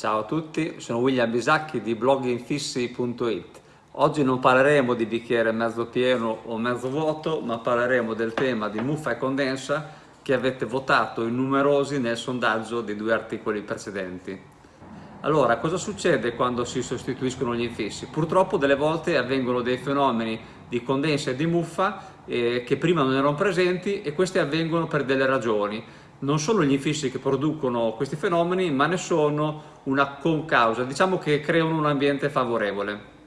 Ciao a tutti, sono William Bisacchi di bloginfissi.it. Oggi non parleremo di bicchiere mezzo pieno o mezzo vuoto, ma parleremo del tema di muffa e condensa che avete votato in numerosi nel sondaggio dei due articoli precedenti. Allora, cosa succede quando si sostituiscono gli infissi? Purtroppo delle volte avvengono dei fenomeni di condensa e di muffa eh, che prima non erano presenti e questi avvengono per delle ragioni non sono gli infissi che producono questi fenomeni, ma ne sono una concausa, diciamo che creano un ambiente favorevole.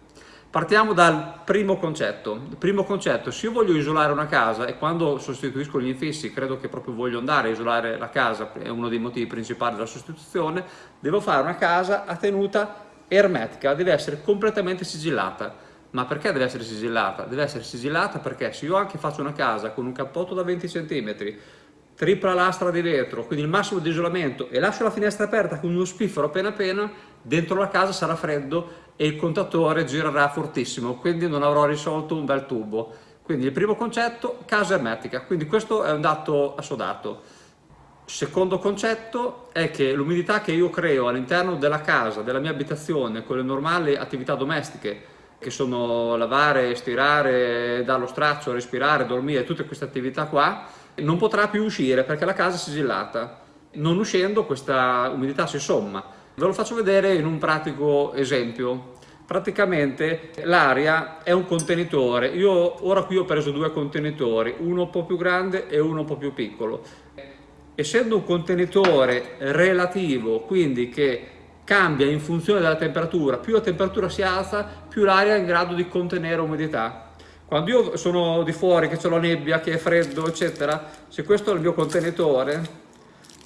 Partiamo dal primo concetto. Il primo concetto, se io voglio isolare una casa e quando sostituisco gli infissi credo che proprio voglio andare a isolare la casa, è uno dei motivi principali della sostituzione, devo fare una casa a tenuta ermetica, deve essere completamente sigillata. Ma perché deve essere sigillata? Deve essere sigillata perché se io anche faccio una casa con un cappotto da 20 cm, tripla lastra di vetro, quindi il massimo di isolamento e lascio la finestra aperta con uno spiffero appena appena, dentro la casa sarà freddo e il contatore girerà fortissimo, quindi non avrò risolto un bel tubo. Quindi il primo concetto, casa ermetica, quindi questo è un dato assodato. Secondo concetto è che l'umidità che io creo all'interno della casa, della mia abitazione, con le normali attività domestiche, che sono lavare, stirare, dare lo straccio, respirare, dormire, tutte queste attività qua, non potrà più uscire perché la casa è sigillata. Non uscendo questa umidità si somma. Ve lo faccio vedere in un pratico esempio. Praticamente l'aria è un contenitore. Io ora qui ho preso due contenitori, uno un po' più grande e uno un po' più piccolo. Essendo un contenitore relativo, quindi che cambia in funzione della temperatura, più la temperatura si alza, più l'aria è in grado di contenere umidità. Quando io sono di fuori, che c'è la nebbia, che è freddo, eccetera, se questo è il mio contenitore,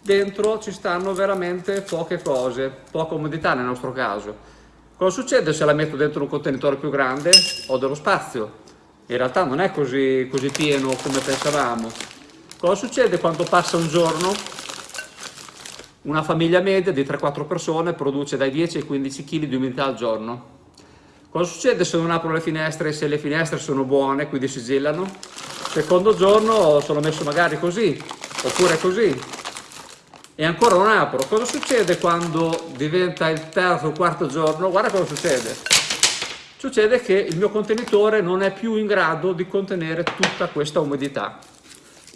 dentro ci stanno veramente poche cose, poca umidità nel nostro caso. Cosa succede se la metto dentro un contenitore più grande? Ho dello spazio. In realtà non è così, così pieno come pensavamo. Cosa succede quando passa un giorno? Una famiglia media di 3-4 persone produce dai 10 ai 15 kg di umidità al giorno. Cosa succede se non apro le finestre se le finestre sono buone, quindi sigillano? Secondo giorno sono messo magari così, oppure così, e ancora non apro. Cosa succede quando diventa il terzo o quarto giorno? Guarda cosa succede. Succede che il mio contenitore non è più in grado di contenere tutta questa umidità.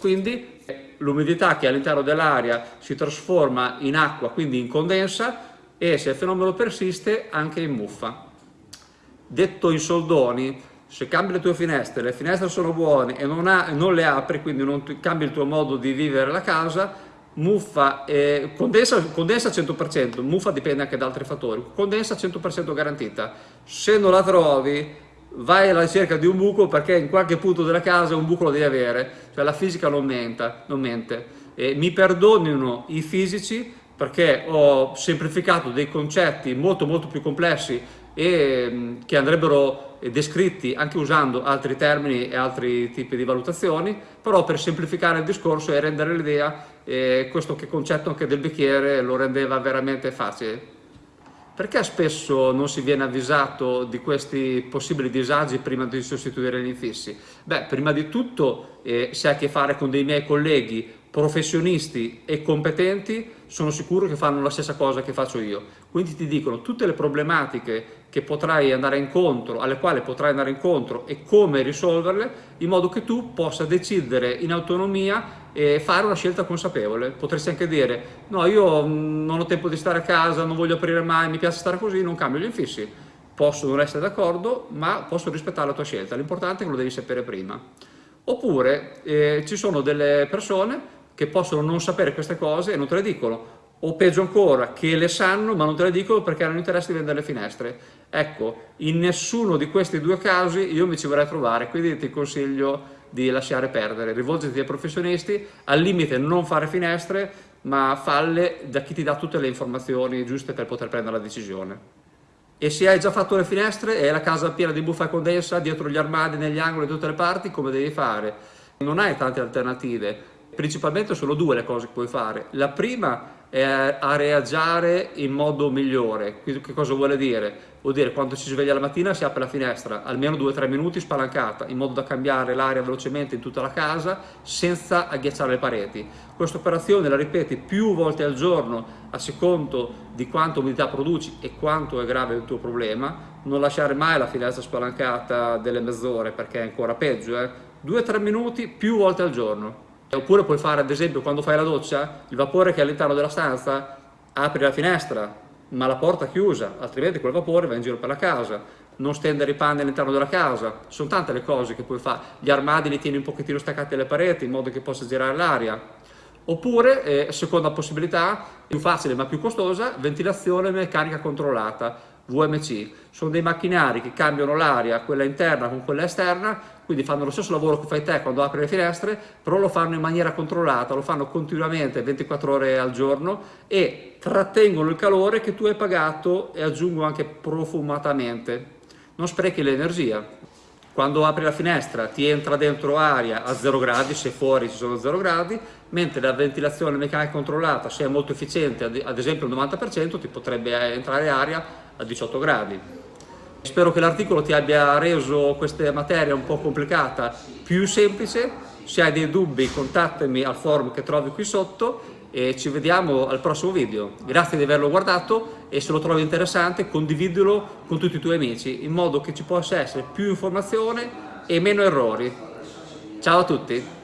Quindi l'umidità che all'interno dell'aria si trasforma in acqua, quindi in condensa, e se il fenomeno persiste anche in muffa detto in soldoni, se cambi le tue finestre, le finestre sono buone e non, ha, non le apri, quindi non cambi il tuo modo di vivere la casa, muffa, eh, condensa, condensa 100%, muffa dipende anche da altri fattori, condensa 100% garantita. Se non la trovi, vai alla ricerca di un buco perché in qualche punto della casa un buco lo devi avere, cioè la fisica non, menta, non mente. E mi perdonino i fisici perché ho semplificato dei concetti molto molto più complessi e mm, che andrebbero descritti anche usando altri termini e altri tipi di valutazioni, però per semplificare il discorso e rendere l'idea, eh, questo concetto anche del bicchiere lo rendeva veramente facile. Perché spesso non si viene avvisato di questi possibili disagi prima di sostituire gli infissi? Beh, prima di tutto, eh, se hai a che fare con dei miei colleghi professionisti e competenti sono sicuro che fanno la stessa cosa che faccio io. Quindi ti dicono tutte le problematiche che potrai andare incontro, alle quali potrai andare incontro e come risolverle, in modo che tu possa decidere in autonomia e fare una scelta consapevole. Potresti anche dire, no io mm, non ho tempo di stare a casa, non voglio aprire mai, mi piace stare così, non cambio gli infissi. Posso non essere d'accordo, ma posso rispettare la tua scelta. L'importante è che lo devi sapere prima. Oppure eh, ci sono delle persone che possono non sapere queste cose e non te le dicono, o peggio ancora, che le sanno ma non te le dicono perché hanno interesse di vendere le finestre. Ecco, in nessuno di questi due casi io mi ci vorrei trovare, quindi ti consiglio di lasciare perdere, rivolgiti ai professionisti, al limite non fare finestre, ma falle da chi ti dà tutte le informazioni giuste per poter prendere la decisione. E se hai già fatto le finestre e la casa piena di buffa condensa, dietro gli armadi, negli angoli, da tutte le parti, come devi fare? Non hai tante alternative, principalmente sono due le cose che puoi fare. La prima e a reagire in modo migliore. Che cosa vuole dire? Vuol dire quando ci sveglia la mattina si apre la finestra, almeno 2-3 minuti spalancata, in modo da cambiare l'aria velocemente in tutta la casa senza agghiacciare le pareti. Questa operazione la ripeti più volte al giorno a secondo di quanta umidità produci e quanto è grave il tuo problema. Non lasciare mai la finestra spalancata delle mezz'ore perché è ancora peggio. Eh? 2-3 minuti più volte al giorno. Oppure puoi fare ad esempio quando fai la doccia, il vapore che è all'interno della stanza, apri la finestra, ma la porta chiusa, altrimenti quel vapore va in giro per la casa. Non stendere i panni all'interno della casa, sono tante le cose che puoi fare. Gli armadi li tieni un pochettino staccati alle pareti in modo che possa girare l'aria. Oppure, eh, seconda possibilità, più facile ma più costosa, ventilazione meccanica controllata VMC. Sono dei macchinari che cambiano l'aria, quella interna con quella esterna, quindi fanno lo stesso lavoro che fai te quando apri le finestre, però lo fanno in maniera controllata, lo fanno continuamente 24 ore al giorno e trattengono il calore che tu hai pagato e aggiungo anche profumatamente. Non sprechi l'energia. Quando apri la finestra ti entra dentro aria a 0 gradi, se fuori ci sono 0 gradi, mentre la ventilazione meccanica controllata, se è molto efficiente, ad esempio il 90%, ti potrebbe entrare aria a 18 gradi. Spero che l'articolo ti abbia reso questa materia un po' complicata più semplice, se hai dei dubbi contattami al forum che trovi qui sotto e ci vediamo al prossimo video. Grazie di averlo guardato e se lo trovi interessante condividilo con tutti i tuoi amici in modo che ci possa essere più informazione e meno errori. Ciao a tutti!